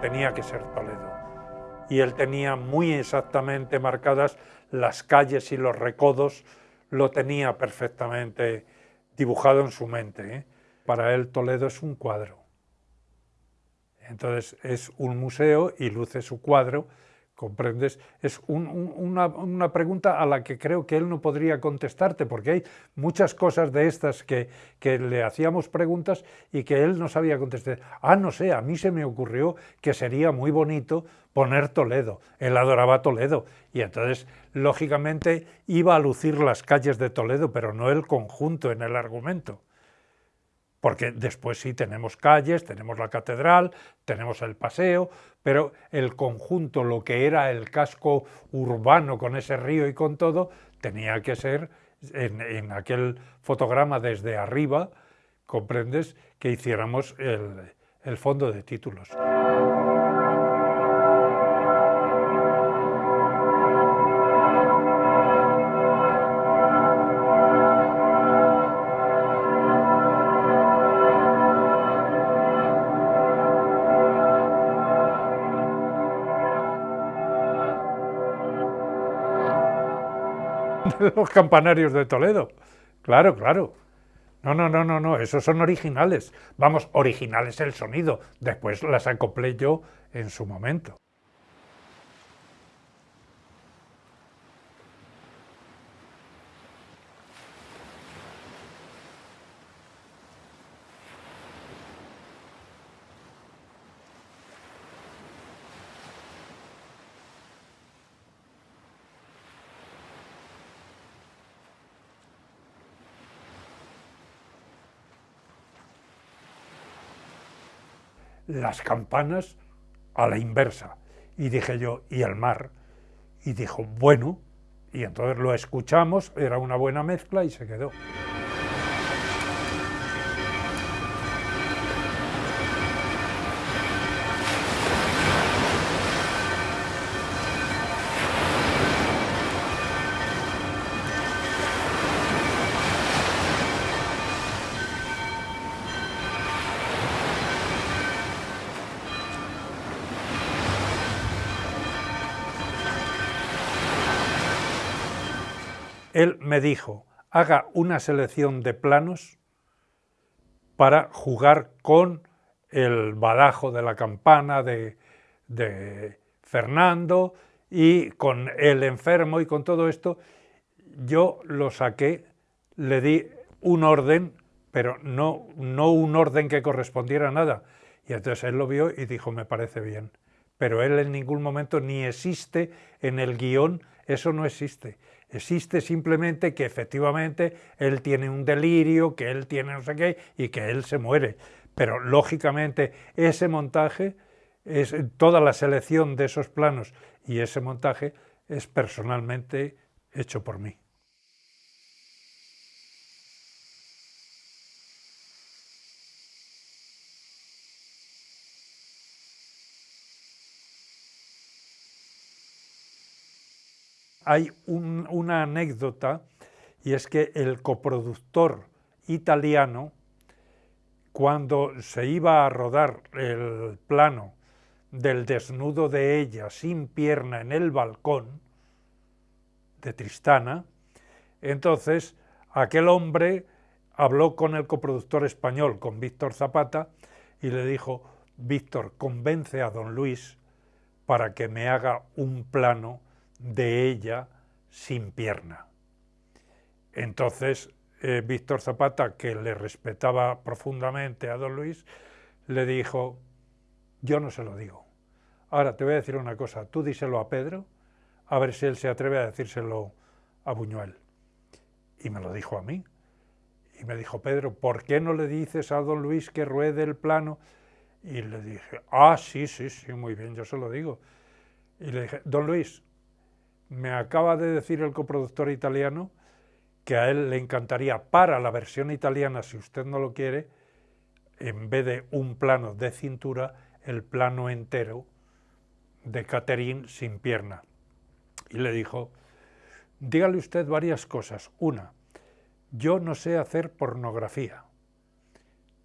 tenía que ser Toledo. Y él tenía muy exactamente marcadas las calles y los recodos, lo tenía perfectamente dibujado en su mente. ¿eh? Para él Toledo es un cuadro. Entonces es un museo y luce su cuadro ¿Comprendes? Es una, pregunta a la que creo que él no podría contestarte, porque hay muchas cosas de estas que, que, le hacíamos preguntas y que él no sabía contestar. Ah, no sé, a mí se me ocurrió que sería muy bonito poner Toledo. Él adoraba Toledo y entonces, lógicamente, iba a lucir las calles de Toledo, pero no el conjunto en el argumento porque después sí tenemos calles, tenemos la catedral, tenemos el paseo, pero el conjunto, lo que era el casco urbano con ese río y con todo, tenía que ser en, aquel fotograma desde arriba, comprendes, que hiciéramos el fondo de títulos. Los campanarios de Toledo. Claro, claro. No, no, no, no, no, esos son originales. Vamos, originales el sonido. Después las acoplé yo en su momento. Las campanas a la inversa. Y dije yo, ¿y el mar? Y dijo, bueno, y entonces lo escuchamos, era una buena mezcla y se quedó. Él me dijo, haga una selección de planos para jugar con el badajo de la campana de, Fernando y con el enfermo y con todo esto, yo lo saqué, le di un orden, pero no, no un orden que correspondiera a nada. Y entonces él lo vio y dijo, me parece bien. Pero él en ningún momento ni existe en el guion, eso no existe. Existe simplemente que efectivamente él tiene un delirio, que él tiene no sé qué y que él se muere. Pero lógicamente ese montaje, es, toda la selección de esos planos y ese montaje es personalmente hecho por mí. Hay una anécdota y es que el coproductor italiano, cuando se iba a rodar el plano del desnudo de ella sin pierna en el balcón de Tristana, entonces aquel hombre habló con el coproductor español, con Víctor Zapata, y le dijo, Víctor, convence a don Luis para que me haga un plano de ella sin pierna. Entonces, eh, Víctor Zapata, que le respetaba profundamente a don Luis, le dijo, yo no se lo digo. Ahora te voy a decir una cosa, tú díselo a Pedro, a ver si él se atreve a decírselo a Buñuel. Y me lo dijo a mí. Y me dijo, Pedro, ¿por qué no le dices a don Luis que ruede el plano? Y le dije, ah, sí, sí, sí, muy bien, yo se lo digo. Y le dije, don Luis, me acaba de decir el coproductor italiano que a él le encantaría para la versión italiana, si usted no lo quiere, en vez de un plano de cintura, el plano entero de Catherine sin pierna. Y le dijo, dígale usted varias cosas. Una, yo no sé hacer pornografía.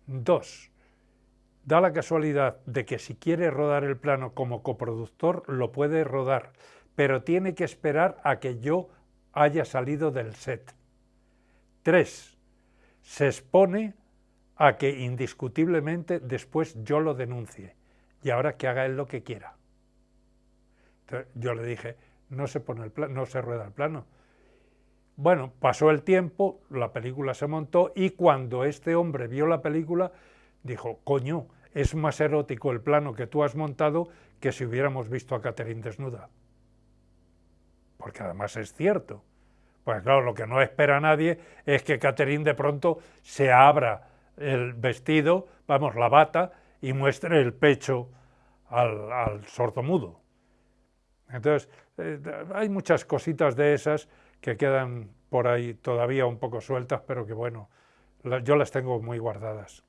Dos, da la casualidad de que si quiere rodar el plano como coproductor, lo puede rodar, pero tiene que esperar a que yo haya salido del set. Tres, se expone a que indiscutiblemente después yo lo denuncie y ahora que haga él lo que quiera. yo le dije, no se, pone el no se rueda el plano. Bueno, pasó el tiempo, la película se montó y cuando este hombre vio la película, dijo, coño, es más erótico el plano que tú has montado que si hubiéramos visto a Catherine desnuda. Porque además es cierto. Pues claro, lo que no espera nadie es que Catherine de pronto se abra el vestido, vamos, la bata, y muestre el pecho al, al sordomudo. Entonces, eh, hay muchas cositas de esas que quedan por ahí todavía un poco sueltas, pero que bueno, yo las tengo muy guardadas.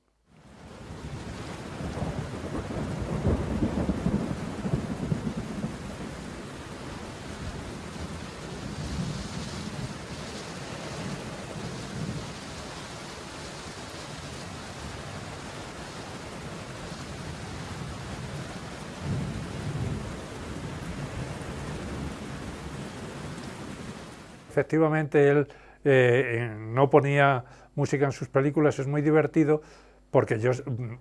Efectivamente él eh, no ponía música en sus películas, es muy divertido porque yo, mm,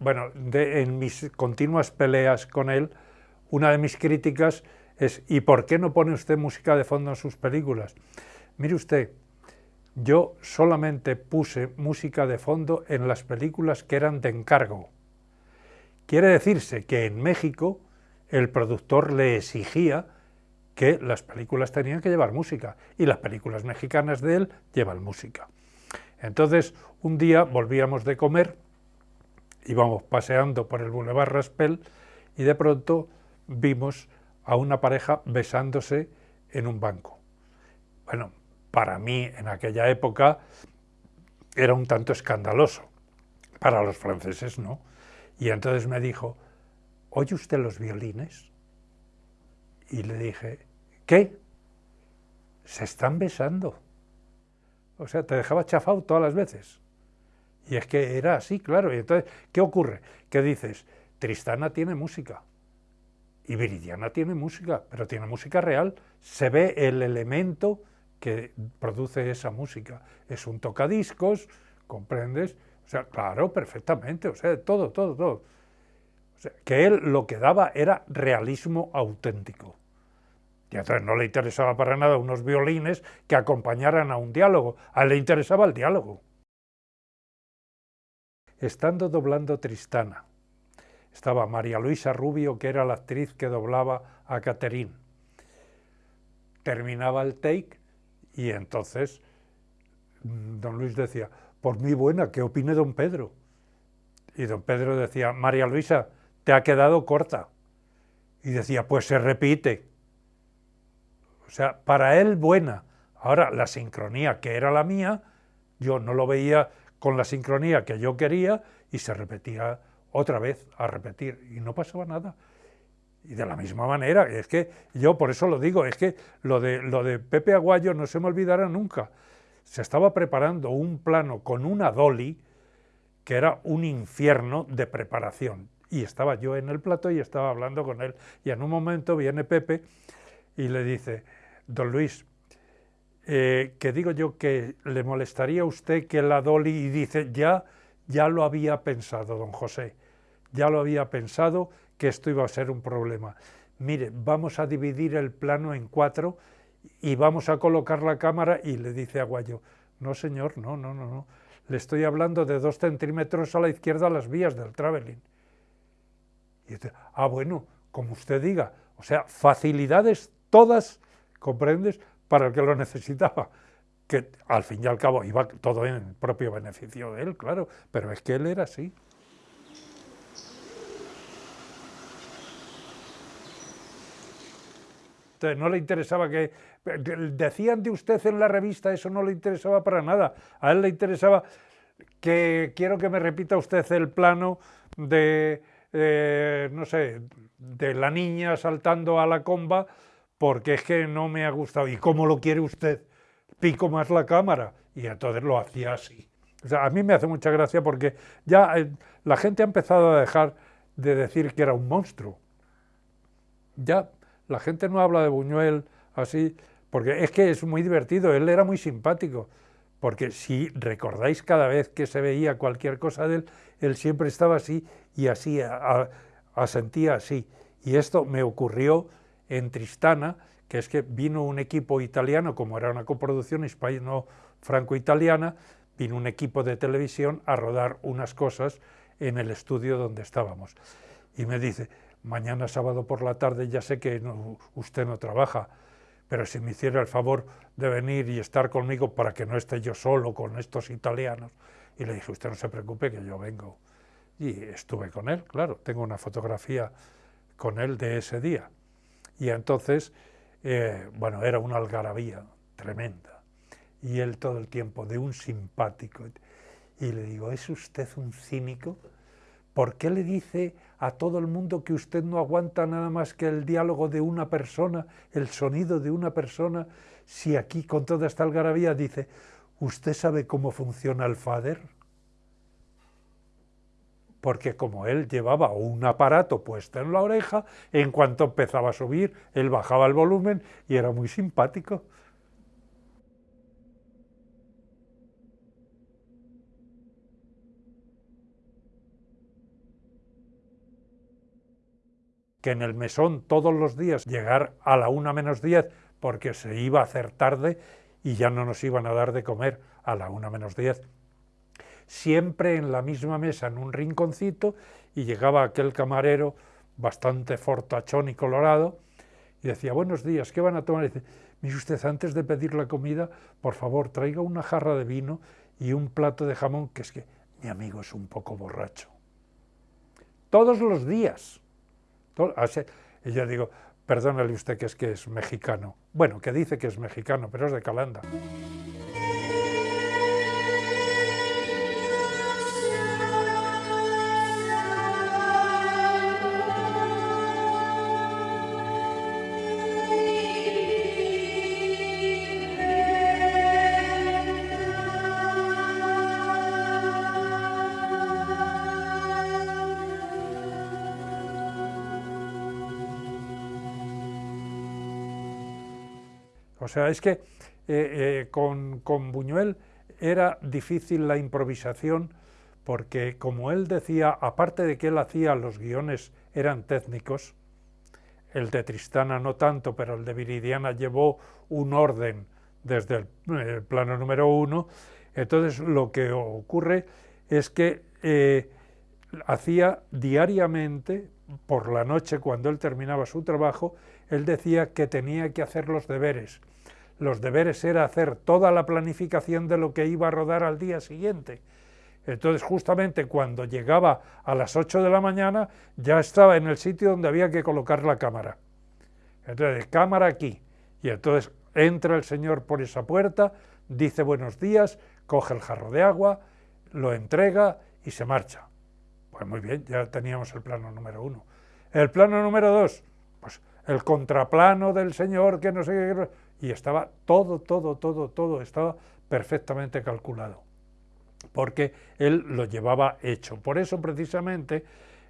bueno, en mis continuas peleas con él, una de mis críticas es ¿y por qué no pone usted música de fondo en sus películas? Mire usted, yo solamente puse música de fondo en las películas que eran de encargo. Quiere decirse que en México el productor le exigía que las películas tenían que llevar música y las películas mexicanas de él llevan música. Entonces, un día volvíamos de comer, íbamos paseando por el Boulevard Raspel y de pronto vimos a una pareja besándose en un banco. Bueno, para mí en aquella época era un tanto escandaloso, para los franceses no. Y entonces me dijo, ¿oye usted los violines? Y le dije, ¿Qué? Se están besando. O sea, te dejaba chafado todas las veces. Y es que era así, claro. Y entonces, ¿qué ocurre? ¿Qué dices? Tristana tiene música. Y Viridiana tiene música, pero tiene música real. Se ve el elemento que produce esa música. Es un tocadiscos, ¿comprendes? O sea, claro, perfectamente, o sea, todo, todo, todo. Que él lo que daba era realismo auténtico. Y entonces no le interesaba para nada unos violines que acompañaran a un diálogo, a él le interesaba el diálogo. Estando doblando Tristana, estaba María Luisa Rubio, que era la actriz que doblaba a Caterín. Terminaba el take y entonces mm, don Luis decía, por mi buena, ¿qué opine don Pedro? Y don Pedro decía, María Luisa, te ha quedado corta. Y decía, pues se repite. O sea, para él buena. Ahora, la sincronía que era la mía, yo no lo veía con la sincronía que yo quería y se repetía otra vez a repetir y no pasaba nada. Y de la misma manera, es que yo por eso lo digo, es que lo de, lo de Pepe Aguayo no se me olvidará nunca. Se estaba preparando un plano con una dolly que era un infierno de preparación. Y estaba yo en el plato y estaba hablando con él. Y en un momento viene Pepe y le dice, Don Luis, eh, que digo yo que le molestaría a usted que la Dolly y dice, ya, ya lo había pensado, don José, ya lo había pensado que esto iba a ser un problema. Mire, vamos a dividir el plano en cuatro y vamos a colocar la cámara y le dice a Guayo, no señor, no, no, no, no, le estoy hablando de dos centímetros a la izquierda las vías del traveling. Y dice, ah, bueno, como usted diga, o sea, facilidades todas ¿comprendes? Para el que lo necesitaba, que al fin y al cabo iba todo en propio beneficio de él, claro, pero es que él era así. Entonces, no le interesaba que... Decían de usted en la revista, eso no le interesaba para nada. A él le interesaba que quiero que me repita usted el plano de, eh, no sé, de la niña saltando a la comba porque es que no me ha gustado. ¿Y cómo lo quiere usted? Pico más la cámara. Y entonces lo hacía así. O sea, a mí me hace mucha gracia porque ya eh, la gente ha empezado a dejar de decir que era un monstruo. Ya la gente no habla de Buñuel así, porque es que es muy divertido, él era muy simpático, porque si recordáis cada vez que se veía cualquier cosa de él, él siempre estaba así y así, asentía así. Y esto me ocurrió en Tristana, que es que vino un equipo italiano, como era una coproducción hispano-franco-italiana, vino un equipo de televisión a rodar unas cosas en el estudio donde estábamos. Y me dice, mañana sábado por la tarde ya sé que usted no trabaja, pero si me hiciera el favor de venir y estar conmigo para que no esté yo solo con estos italianos. Y le dije, usted no se preocupe que yo vengo. Y estuve con él, claro, tengo una fotografía con él de ese día. Y entonces, eh, bueno, era una algarabía tremenda. Y él todo el tiempo de un simpático. Y le digo, ¿es usted un cínico? ¿Por qué le dice a todo el mundo que usted no aguanta nada más que el diálogo de una persona, el sonido de una persona, si aquí con toda esta algarabía dice, ¿usted sabe cómo funciona el fader? Porque como él llevaba un aparato puesto en la oreja, en cuanto empezaba a subir, él bajaba el volumen y era muy simpático. que en el mesón todos los días llegar a la una menos diez porque se iba a hacer tarde y ya no nos iban a dar de comer a la una menos diez. Siempre en la misma mesa, en un rinconcito, y llegaba aquel camarero bastante fortachón y colorado, y decía, buenos días, ¿qué van a tomar? Y dice, mire usted, antes de pedir la comida, por favor, traiga una jarra de vino y un plato de jamón, que es que mi amigo es un poco borracho. Todos los días. Y yo digo, perdónale usted que es que es mexicano. Bueno, que dice que es mexicano, pero es de Calanda. Sea, es que eh, eh, con, Buñuel era difícil la improvisación porque, como él decía, aparte de que él hacía los guiones eran técnicos, el de Tristana no tanto, pero el de Viridiana llevó un orden desde el, eh, plano número uno, entonces lo que ocurre es que hacía diariamente, por la noche, cuando él terminaba su trabajo, él decía que tenía que hacer los deberes, los deberes era hacer toda la planificación de lo que iba a rodar al día siguiente. Entonces, justamente cuando llegaba a las 8 de la mañana, ya estaba en el sitio donde había que colocar la cámara. Entonces, cámara aquí. Y entonces entra el señor por esa puerta, dice buenos días, coge el jarro de agua, lo entrega y se marcha. Pues muy bien, ya teníamos el plano número uno. El plano número dos, pues el contraplano del señor que no sé qué y estaba todo, todo, todo, todo estaba perfectamente calculado, porque él lo llevaba hecho. Por eso precisamente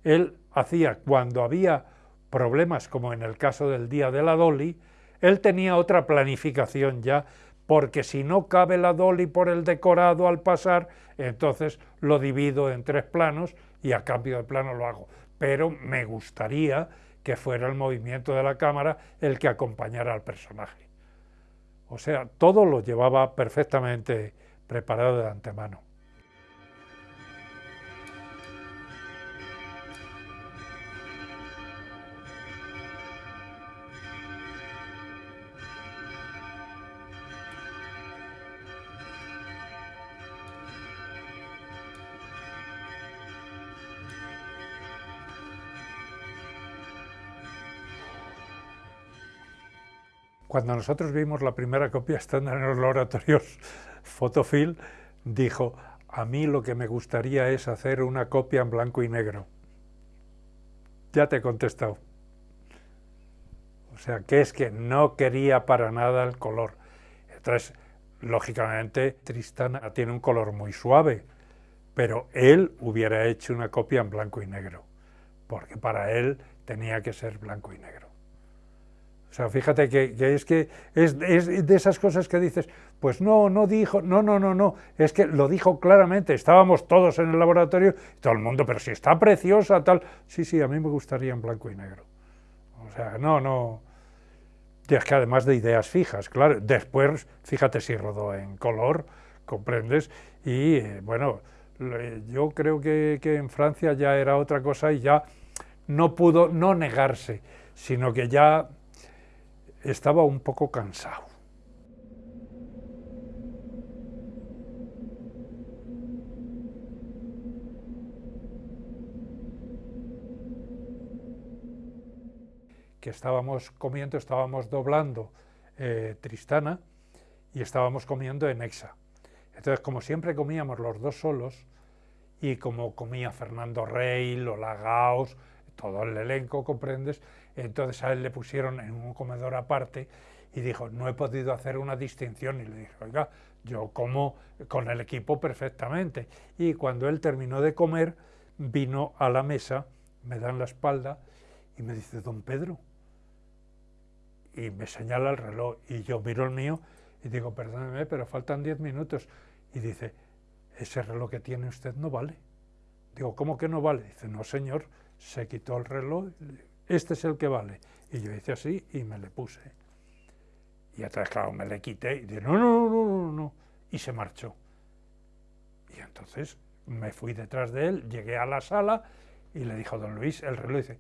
él hacía, cuando había problemas como en el caso del día de la Dolly, él tenía otra planificación ya, porque si no cabe la Dolly por el decorado al pasar, entonces lo divido en tres planos y a cambio de plano lo hago. Pero me gustaría que fuera el movimiento de la cámara el que acompañara al personaje. O sea, todo lo llevaba perfectamente preparado de antemano. Cuando nosotros vimos la primera copia estándar en los laboratorios Fotofil, dijo, a mí lo que me gustaría es hacer una copia en blanco y negro. Ya te he contestado. O sea, que es que no quería para nada el color. Entonces, lógicamente Tristana tiene un color muy suave, pero él hubiera hecho una copia en blanco y negro, porque para él tenía que ser blanco y negro. O sea, fíjate que, es que es, de esas cosas que dices, pues no, no dijo, no, no, no, no, es que lo dijo claramente, estábamos todos en el laboratorio, todo el mundo, pero si está preciosa, tal, sí, sí, a mí me gustaría en blanco y negro. O sea, no, no, es que además de ideas fijas, claro, después, fíjate si rodó en color, comprendes, y eh, bueno, yo creo que, que en Francia ya era otra cosa y ya no pudo no negarse, sino que ya estaba un poco cansado. que estábamos comiendo, estábamos doblando eh, Tristana y estábamos comiendo en Exa. Entonces, como siempre comíamos los dos solos, y como comía Fernando Rey, Lola Gaos, todo el elenco, comprendes, entonces a él le pusieron en un comedor aparte y dijo, no he podido hacer una distinción. Y le dije, oiga, yo como con el equipo perfectamente. Y cuando él terminó de comer, vino a la mesa, me dan la espalda y me dice, don Pedro, y me señala el reloj y yo miro el mío y digo, perdóneme, pero faltan diez minutos. Y dice, ese reloj que tiene usted no vale. Digo, ¿cómo que no vale? Dice, no señor, se quitó el reloj, este es el que vale. Y yo hice así y me le puse. Y atrás, claro, me le quité y dije, no, no, no, no, no, y se marchó. Y entonces me fui detrás de él, llegué a la sala y le dijo a don Luis, el reloj dice,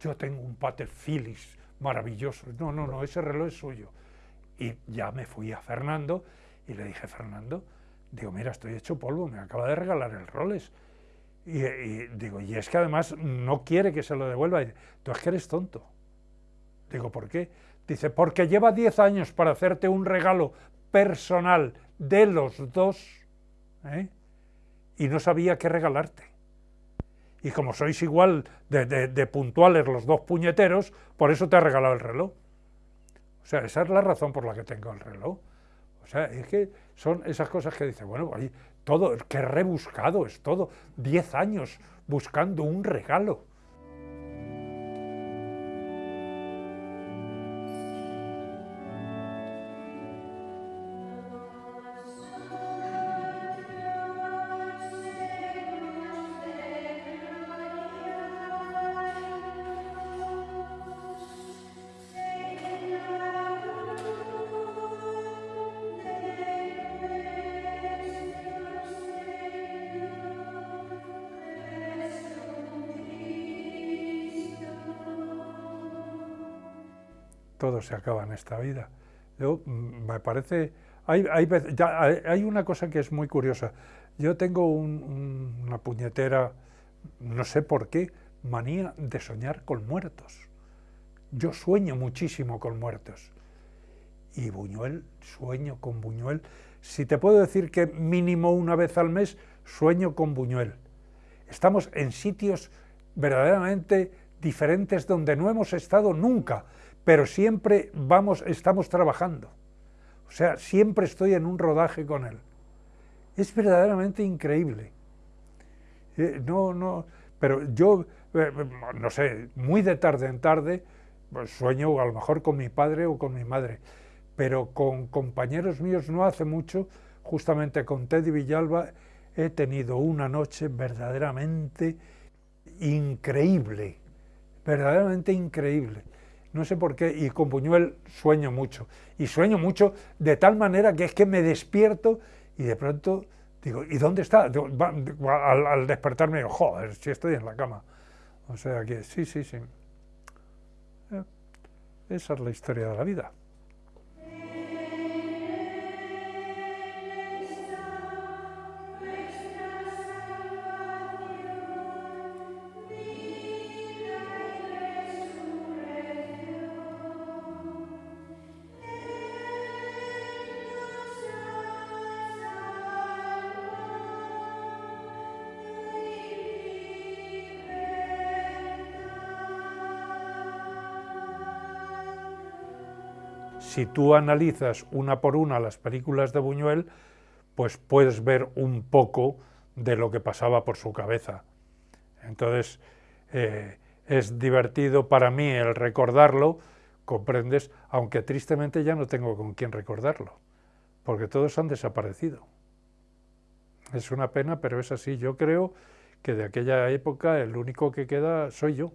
yo tengo un Pater Phillips maravilloso. No, no, no, ese reloj es suyo. Y ya me fui a Fernando y le dije, Fernando, digo, mira, estoy hecho polvo, me acaba de regalar el Rolex. Y, digo, y es que además no quiere que se lo devuelva. Y tú es que eres tonto. Digo, ¿por qué? Dice, porque lleva 10 años para hacerte un regalo personal de los dos ¿eh? y no sabía qué regalarte y como sois igual de, puntuales los dos puñeteros, por eso te ha regalado el reloj. O sea, esa es la razón por la que tengo el reloj. O sea, es que son esas cosas que dice, bueno, todo, qué rebuscado es todo. Diez años buscando un regalo. Todo se acaba en esta vida. Mm, me parece, hay, una cosa que es muy curiosa. Yo tengo una puñetera, no sé por qué, manía de soñar con muertos. Yo sueño muchísimo con muertos. Y Buñuel, sueño con Buñuel. Si te puedo decir que mínimo una vez al mes sueño con Buñuel. Estamos en sitios verdaderamente diferentes donde no hemos estado nunca pero siempre vamos, estamos trabajando. O sea, siempre estoy en un rodaje con él. Es verdaderamente increíble. Eh, no, no, pero yo, eh, no sé, muy de tarde en tarde, pues sueño a lo mejor con mi padre o con mi madre, pero con compañeros míos no hace mucho, justamente con Teddy Villalba, he tenido una noche verdaderamente increíble, verdaderamente increíble no sé por qué, y con Buñuel sueño mucho. Y sueño mucho de tal manera que es que me despierto y de pronto digo, ¿y dónde está? Al, despertarme digo, joder, si estoy en la cama. O sea que sí, sí, sí. Eh, esa es la historia de la vida. Si tú analizas una por una las películas de Buñuel, pues puedes ver un poco de lo que pasaba por su cabeza. Entonces, eh, es divertido para mí el recordarlo, comprendes, aunque tristemente ya no tengo con quién recordarlo, porque todos han desaparecido. Es una pena, pero es así. Yo creo que de aquella época el único que queda soy yo.